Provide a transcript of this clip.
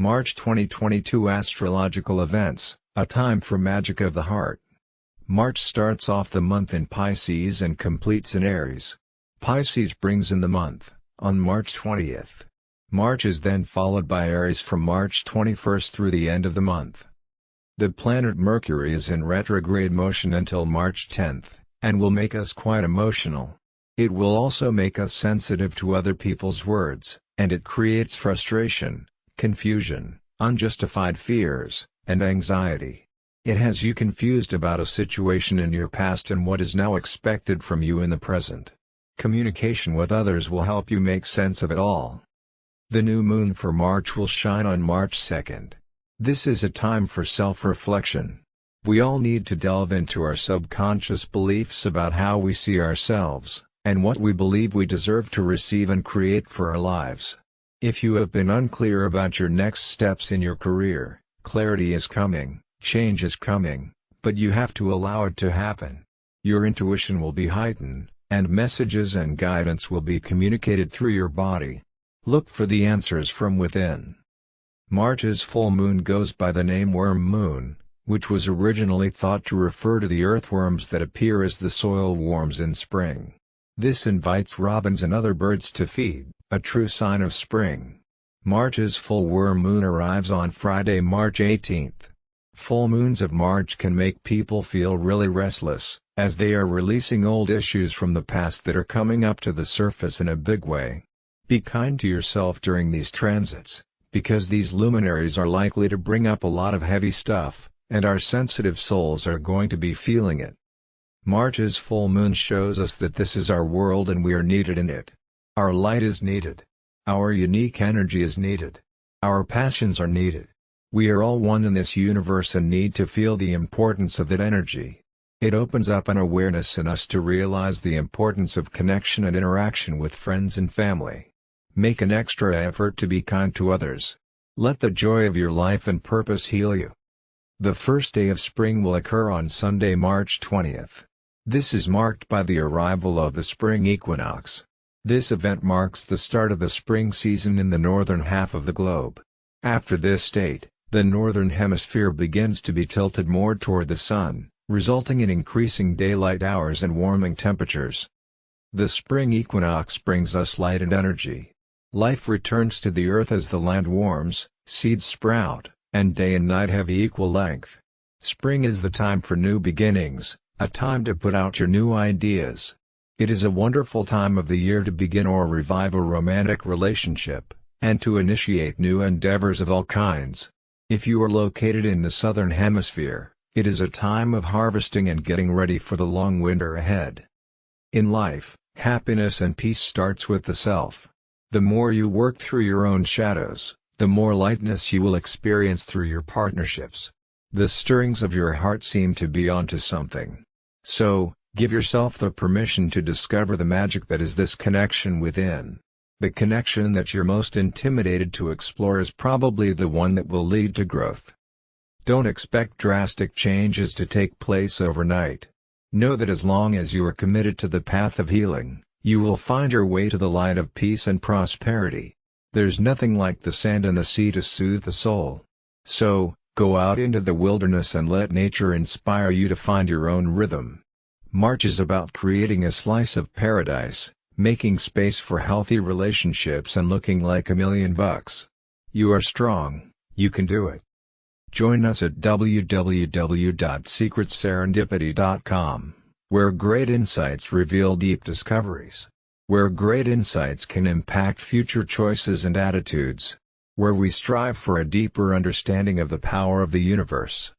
March 2022 Astrological Events, a time for magic of the heart. March starts off the month in Pisces and completes in Aries. Pisces brings in the month, on March 20th. March is then followed by Aries from March 21st through the end of the month. The planet Mercury is in retrograde motion until March 10th, and will make us quite emotional. It will also make us sensitive to other people's words, and it creates frustration, confusion, unjustified fears, and anxiety. It has you confused about a situation in your past and what is now expected from you in the present. Communication with others will help you make sense of it all. The new moon for March will shine on March 2nd. This is a time for self-reflection. We all need to delve into our subconscious beliefs about how we see ourselves, and what we believe we deserve to receive and create for our lives. If you have been unclear about your next steps in your career, clarity is coming, change is coming, but you have to allow it to happen. Your intuition will be heightened, and messages and guidance will be communicated through your body. Look for the answers from within. March's full moon goes by the name worm moon, which was originally thought to refer to the earthworms that appear as the soil warms in spring. This invites robins and other birds to feed a true sign of spring. March's full worm moon arrives on Friday, March 18th. Full moons of March can make people feel really restless, as they are releasing old issues from the past that are coming up to the surface in a big way. Be kind to yourself during these transits, because these luminaries are likely to bring up a lot of heavy stuff, and our sensitive souls are going to be feeling it. March's full moon shows us that this is our world and we are needed in it. Our light is needed. Our unique energy is needed. Our passions are needed. We are all one in this universe and need to feel the importance of that energy. It opens up an awareness in us to realize the importance of connection and interaction with friends and family. Make an extra effort to be kind to others. Let the joy of your life and purpose heal you. The first day of spring will occur on Sunday, March 20th. This is marked by the arrival of the spring equinox. This event marks the start of the spring season in the northern half of the globe. After this date, the northern hemisphere begins to be tilted more toward the sun, resulting in increasing daylight hours and warming temperatures. The spring equinox brings us light and energy. Life returns to the earth as the land warms, seeds sprout, and day and night have equal length. Spring is the time for new beginnings, a time to put out your new ideas, it is a wonderful time of the year to begin or revive a romantic relationship, and to initiate new endeavors of all kinds. If you are located in the southern hemisphere, it is a time of harvesting and getting ready for the long winter ahead. In life, happiness and peace starts with the self. The more you work through your own shadows, the more lightness you will experience through your partnerships. The stirrings of your heart seem to be onto something. So, Give yourself the permission to discover the magic that is this connection within. The connection that you're most intimidated to explore is probably the one that will lead to growth. Don't expect drastic changes to take place overnight. Know that as long as you are committed to the path of healing, you will find your way to the light of peace and prosperity. There's nothing like the sand and the sea to soothe the soul. So, go out into the wilderness and let nature inspire you to find your own rhythm. March is about creating a slice of paradise, making space for healthy relationships and looking like a million bucks. You are strong, you can do it. Join us at www.secretserendipity.com, where great insights reveal deep discoveries. Where great insights can impact future choices and attitudes. Where we strive for a deeper understanding of the power of the universe.